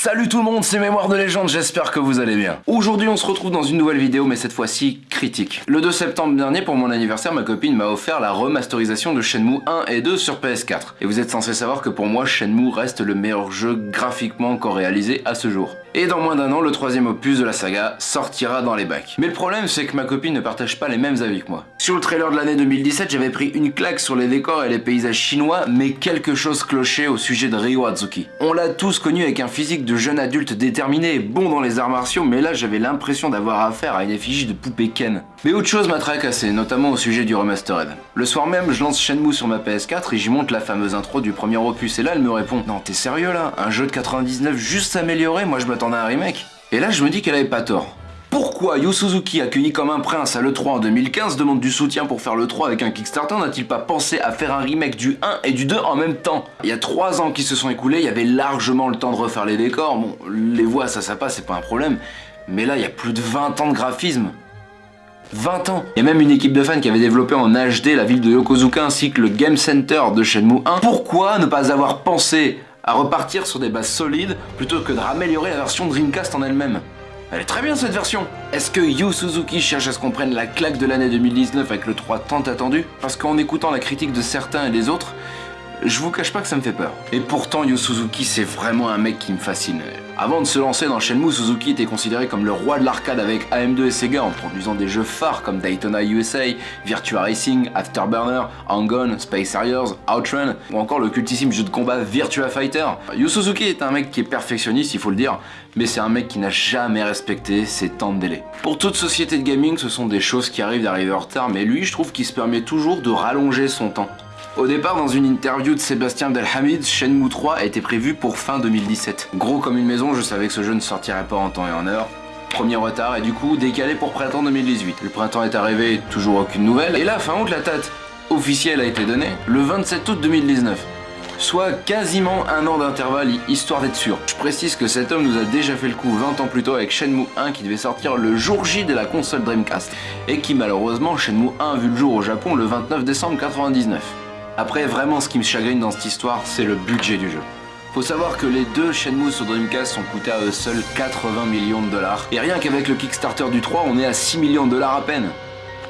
Salut tout le monde, c'est Mémoire de Légende, j'espère que vous allez bien. Aujourd'hui on se retrouve dans une nouvelle vidéo, mais cette fois-ci critique. Le 2 septembre dernier, pour mon anniversaire, ma copine m'a offert la remasterisation de Shenmue 1 et 2 sur PS4. Et vous êtes censé savoir que pour moi, Shenmue reste le meilleur jeu graphiquement encore réalisé à ce jour. Et dans moins d'un an, le troisième opus de la saga sortira dans les bacs. Mais le problème, c'est que ma copine ne partage pas les mêmes avis que moi. Sur le trailer de l'année 2017, j'avais pris une claque sur les décors et les paysages chinois, mais quelque chose clochait au sujet de Ryo Azuki. On l'a tous connu avec un physique de jeune adulte déterminé et bon dans les arts martiaux, mais là j'avais l'impression d'avoir affaire à une effigie de poupée Ken. Mais autre chose m'a tracassé, notamment au sujet du remastered. Le soir même, je lance Shenmue sur ma PS4 et j'y monte la fameuse intro du premier opus, et là elle me répond « Non, t'es sérieux là? Un jeu de 99 juste amélioré? Moi je m'attendais à un remake !» Et là je me dis qu'elle avait pas tort. Pourquoi Yu Suzuki, accueilli comme un prince à l'E3 en 2015, demande du soutien pour faire l'E3 avec un Kickstarter? N'a-t-il pas pensé à faire un remake du 1 et du 2 en même temps? Il y a 3 ans qui se sont écoulés, il y avait largement le temps de refaire les décors. Bon, les voix, ça, ça passe, c'est pas un problème. Mais là, il y a plus de 20 ans de graphisme. 20 ans Il y a même une équipe de fans qui avait développé en HD la ville de Yokozuka ainsi que le Game Center de Shenmue 1. Pourquoi ne pas avoir pensé à repartir sur des bases solides plutôt que de raméliorer la version Dreamcast en elle-même? Elle est très bien cette version. Est-ce que Yu Suzuki cherche à ce qu'on prenne la claque de l'année 2019 avec le 3 tant attendu? Parce qu'en écoutant la critique de certains et des autres, je vous cache pas que ça me fait peur. Et pourtant, Yu Suzuki, c'est vraiment un mec qui me fascine. Avant de se lancer dans Shenmue, Suzuki était considéré comme le roi de l'arcade avec AM2 et Sega en produisant des jeux phares comme Daytona USA, Virtua Racing, Afterburner, Hang-On, Space Harriers, Outrun, ou encore le cultissime jeu de combat Virtua Fighter. Yu Suzuki est un mec qui est perfectionniste, il faut le dire, mais c'est un mec qui n'a jamais respecté ses temps de délai. Pour toute société de gaming, ce sont des choses qui arrivent d'arriver en retard, mais lui, je trouve qu'il se permet toujours de rallonger son temps. Au départ, dans une interview de Sébastien Delhamid, Shenmue 3 était prévu pour fin 2017. Gros comme une maison, je savais que ce jeu ne sortirait pas en temps et en heure. Premier retard et du coup décalé pour printemps 2018. Le printemps est arrivé, toujours aucune nouvelle. Et là, fin août, la date officielle a été donnée, le 27 août 2019 soit quasiment un an d'intervalle, histoire d'être sûr. Je précise que cet homme nous a déjà fait le coup 20 ans plus tôt avec Shenmue 1 qui devait sortir le jour J de la console Dreamcast, et qui malheureusement, Shenmue 1 a vu le jour au Japon le 29 décembre 99. Après, vraiment, ce qui me chagrine dans cette histoire, c'est le budget du jeu. Faut savoir que les deux Shenmue sur Dreamcast sont coûtés à eux seuls 80 millions de dollars. Et rien qu'avec le Kickstarter du 3, on est à 6 millions de dollars à peine.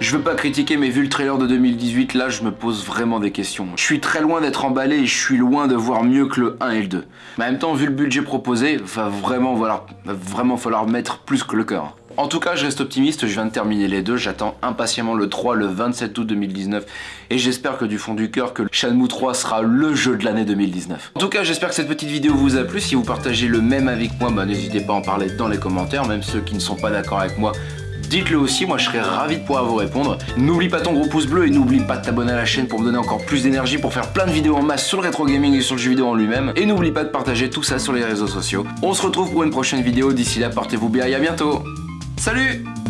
Je veux pas critiquer, mais vu le trailer de 2018, là, je me pose vraiment des questions. Je suis très loin d'être emballé et je suis loin de voir mieux que le 1 et le 2. Mais en même temps, vu le budget proposé, va vraiment falloir mettre plus que le cœur. En tout cas, je reste optimiste, je viens de terminer les deux, j'attends impatiemment le 3 le 27 août 2019 et j'espère que du fond du cœur que Shenmue 3 sera le jeu de l'année 2019. En tout cas, j'espère que cette petite vidéo vous a plu, si vous partagez le même avec moi, bah, n'hésitez pas à en parler dans les commentaires, même ceux qui ne sont pas d'accord avec moi, dites-le aussi, moi je serais ravi de pouvoir vous répondre. N'oublie pas ton gros pouce bleu et n'oublie pas de t'abonner à la chaîne pour me donner encore plus d'énergie pour faire plein de vidéos en masse sur le rétro gaming et sur le jeu vidéo en lui-même. Et n'oublie pas de partager tout ça sur les réseaux sociaux. On se retrouve pour une prochaine vidéo, d'ici là portez-vous bien et à bientôt Salut